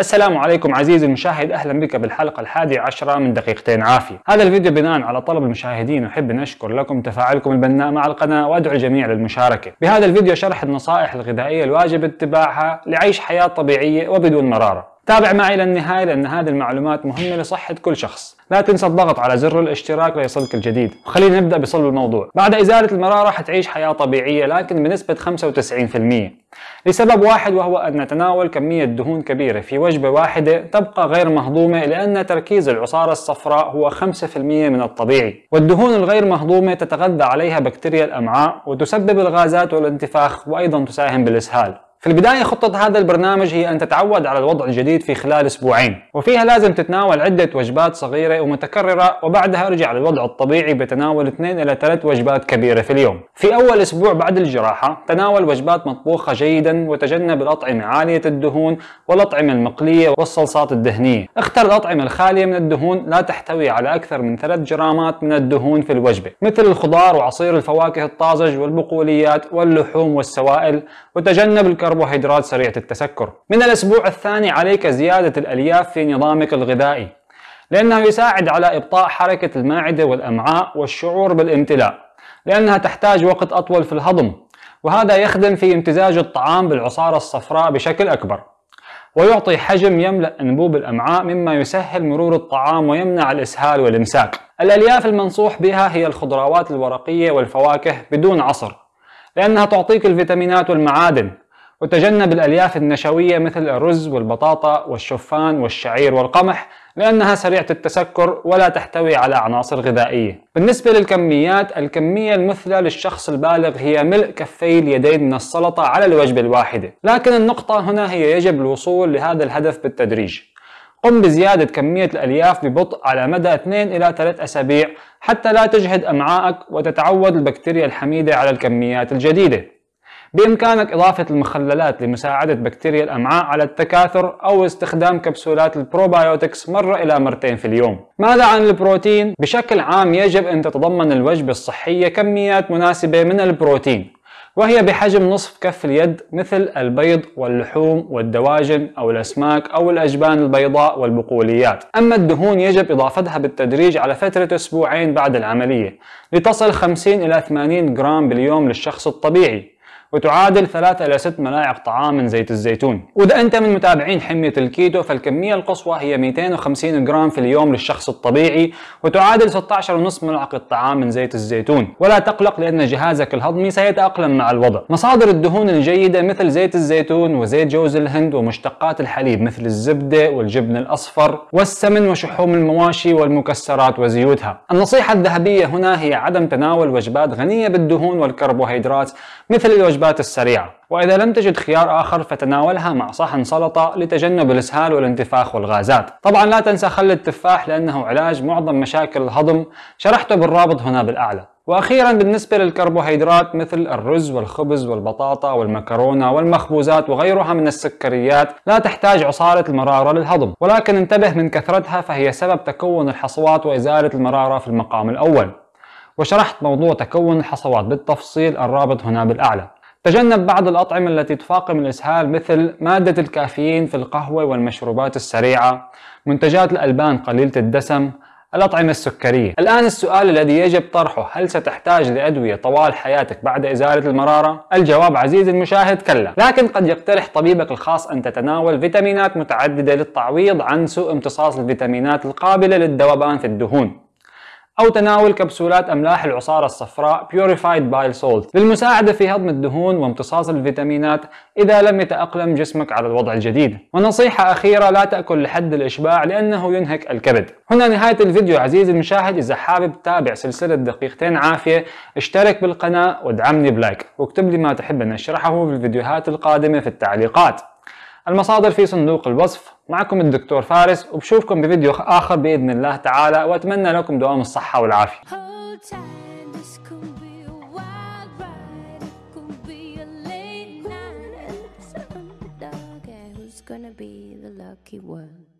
السلام عليكم عزيزي المشاهد أهلا بك بالحلقة الحادية عشرة من دقيقتين عافية. هذا الفيديو بناء على طلب المشاهدين أحب أن أشكر لكم تفاعلكم البناء مع القناة وأدعو الجميع للمشاركة. بهذا الفيديو شرح النصائح الغذائية الواجب اتباعها لعيش حياة طبيعية وبدون مرارة. تابع معي للنهاية لأن هذه المعلومات مهمة لصحة كل شخص. لا تنسى الضغط على زر الاشتراك ليصلك الجديد. وخلينا نبدأ بصلب الموضوع. بعد إزالة المرارة حتعيش حياة طبيعية لكن بنسبة 95% لسبب واحد وهو أن نتناول كمية دهون كبيرة في وجبة واحدة تبقى غير مهضومة لأن تركيز العصارة الصفراء هو 5% من الطبيعي. والدهون الغير مهضومة تتغذى عليها بكتيريا الأمعاء وتسبب الغازات والانتفاخ وأيضا تساهم بالإسهال. في البداية خطة هذا البرنامج هي أن تتعود على الوضع الجديد في خلال أسبوعين. وفيها لازم تتناول عدة وجبات صغيرة ومتكررة وبعدها ارجع للوضع الطبيعي بتناول 2 إلى 3 وجبات كبيرة في اليوم. في أول أسبوع بعد الجراحة تناول وجبات مطبوخة جيدا وتجنب الأطعمة عالية الدهون والأطعمة المقلية والصلصات الدهنية. اختر الأطعمة الخالية من الدهون لا تحتوي على أكثر من 3 جرامات من الدهون في الوجبة. مثل الخضار وعصير الفواكه الطازج والبقوليات واللحوم والسوائل وتجنب الكربوهيدرات كربوهيدرات سريعة التسكر. من الأسبوع الثاني عليك زيادة الألياف في نظامك الغذائي لأنه يساعد على إبطاء حركة المعدة والأمعاء والشعور بالامتلاء لأنها تحتاج وقت أطول في الهضم وهذا يخدم في امتزاج الطعام بالعصارة الصفراء بشكل أكبر ويعطي حجم يملأ أنبوب الأمعاء مما يسهل مرور الطعام ويمنع الإسهال والإمساك. الألياف المنصوح بها هي الخضروات الورقية والفواكه بدون عصر لأنها تعطيك الفيتامينات والمعادن وتجنب الألياف النشوية مثل الرز والبطاطا والشوفان والشعير والقمح لأنها سريعة التسكر ولا تحتوي على عناصر غذائية. بالنسبة للكميات الكمية المثلى للشخص البالغ هي ملء كفي اليدين من السلطة على الوجبة الواحدة. لكن النقطة هنا هي يجب الوصول لهذا الهدف بالتدريج. قم بزيادة كمية الألياف ببطء على مدى 2 إلى 3 أسابيع حتى لا تجهد أمعائك وتتعود البكتيريا الحميدة على الكميات الجديدة. بإمكانك إضافة المخللات لمساعدة بكتيريا الأمعاء على التكاثر أو استخدام كبسولات ال probiotics مرة إلى مرتين في اليوم. ماذا عن البروتين؟ بشكل عام يجب أن تتضمن الوجبة الصحية كميات مناسبة من البروتين وهي بحجم نصف كف اليد مثل البيض واللحوم والدواجن أو الأسماك أو الأجبان البيضاء والبقوليات. أما الدهون يجب إضافتها بالتدريج على فترة أسبوعين بعد العملية لتصل 50 إلى 80 جرام باليوم للشخص الطبيعي. وتعادل 3 إلى 6 ملاعق طعام من زيت الزيتون. وإذا أنت من متابعين حمية الكيتو فالكمية القصوى هي 250 جرام في اليوم للشخص الطبيعي وتعادل 16.5 ملعقة طعام من زيت الزيتون. ولا تقلق لأن جهازك الهضمي سيتأقلم مع الوضع. مصادر الدهون الجيدة مثل زيت الزيتون وزيت جوز الهند ومشتقات الحليب مثل الزبدة والجبن الأصفر والسمن وشحوم المواشي والمكسرات وزيوتها. النصيحة الذهبية هنا هي عدم تناول وجبات غنية بالدهون والكربوهيدرات مثل الوجبات الوجبات السريعة. وإذا لم تجد خيار آخر فتناولها مع صحن سلطة لتجنب الإسهال والانتفاخ والغازات. طبعا لا تنسى خل التفاح لأنه علاج معظم مشاكل الهضم. شرحته بالرابط هنا بالأعلى. وأخيرا بالنسبة للكربوهيدرات مثل الرز والخبز والبطاطا والمكرونة والمخبوزات وغيرها من السكريات لا تحتاج عصارة المرارة للهضم. ولكن انتبه من كثرتها فهي سبب تكون الحصوات وإزالة المرارة في المقام الأول. وشرحت موضوع تكون الحصوات بالتفصيل الرابط هنا بالأعلى. تجنب بعض الأطعمة التي تفاقم الإسهال مثل مادة الكافيين في القهوة والمشروبات السريعة منتجات الألبان قليلة الدسم الأطعمة السكرية. الآن السؤال الذي يجب طرحه هل ستحتاج لأدوية طوال حياتك بعد إزالة المرارة؟ الجواب عزيزي المشاهد كلا. لكن قد يقترح طبيبك الخاص أن تتناول فيتامينات متعددة للتعويض عن سوء امتصاص الفيتامينات القابلة للذوبان في الدهون. أو تناول كبسولات أملاح العصارة الصفراء Purified Bile Salt للمساعدة في هضم الدهون وامتصاص الفيتامينات إذا لم يتأقلم جسمك على الوضع الجديد. ونصيحة أخيرة لا تأكل لحد الإشباع لأنه ينهك الكبد. هنا نهاية الفيديو عزيزي المشاهد. إذا حابب تتابع سلسلة دقيقتين عافية اشترك بالقناة وادعمني بلايك. واكتب لي ما تحب أن أشرحه في الفيديوهات القادمة في التعليقات. المصادر في صندوق الوصف. معكم الدكتور فارس وبشوفكم بفيديو آخر بإذن الله تعالى وأتمنى لكم دوام الصحة والعافية. Gonna be the lucky one.